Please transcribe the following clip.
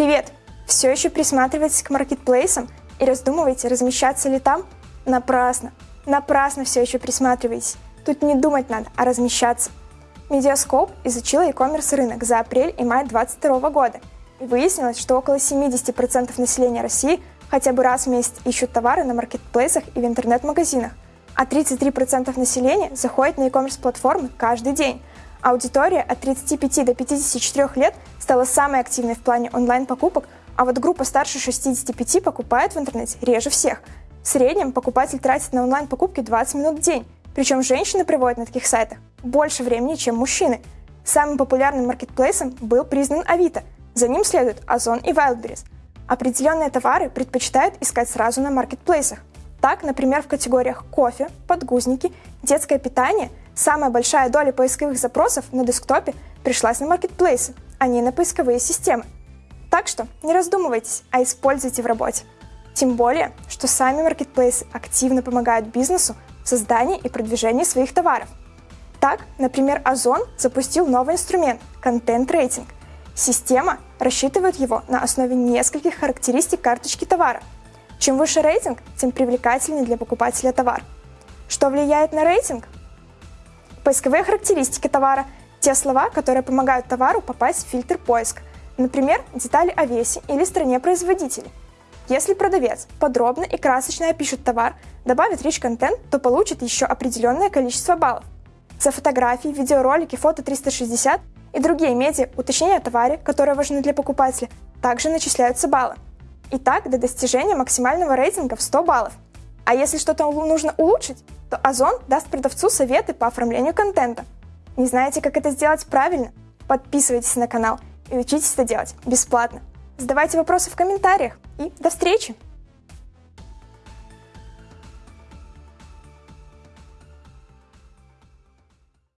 Привет! Все еще присматриваетесь к маркетплейсам и раздумываете, размещаться ли там? Напрасно! Напрасно все еще присматриваетесь. Тут не думать надо, а размещаться. Медиаскоп изучила e-commerce рынок за апрель и май 2022 года и выяснилось, что около 70% населения России хотя бы раз в месяц ищут товары на маркетплейсах и в интернет-магазинах, а 33% населения заходит на e-commerce платформы каждый день. Аудитория от 35 до 54 лет стала самой активной в плане онлайн-покупок, а вот группа старше 65 покупает в интернете реже всех. В среднем покупатель тратит на онлайн-покупки 20 минут в день, причем женщины проводят на таких сайтах больше времени, чем мужчины. Самым популярным маркетплейсом был признан Авито, за ним следуют Озон и Wildberries. Определенные товары предпочитают искать сразу на маркетплейсах. Так, например, в категориях кофе, подгузники, детское питание самая большая доля поисковых запросов на десктопе пришлась на маркетплейсы, а не на поисковые системы. Так что не раздумывайтесь, а используйте в работе. Тем более, что сами маркетплейсы активно помогают бизнесу в создании и продвижении своих товаров. Так, например, Озон запустил новый инструмент – контент-рейтинг. Система рассчитывает его на основе нескольких характеристик карточки товара. Чем выше рейтинг, тем привлекательнее для покупателя товар. Что влияет на рейтинг? Поисковые характеристики товара – те слова, которые помогают товару попасть в фильтр поиска, например, детали о весе или стране производителя. Если продавец подробно и красочно опишет товар, добавит rich контент, то получит еще определенное количество баллов. За фотографии, видеоролики, фото 360 и другие медиа уточнения о товаре, которые важны для покупателя, также начисляются баллы. И так до достижения максимального рейтинга в 100 баллов. А если что-то нужно улучшить, то Озон даст продавцу советы по оформлению контента. Не знаете, как это сделать правильно? Подписывайтесь на канал и учитесь это делать бесплатно. Задавайте вопросы в комментариях и до встречи!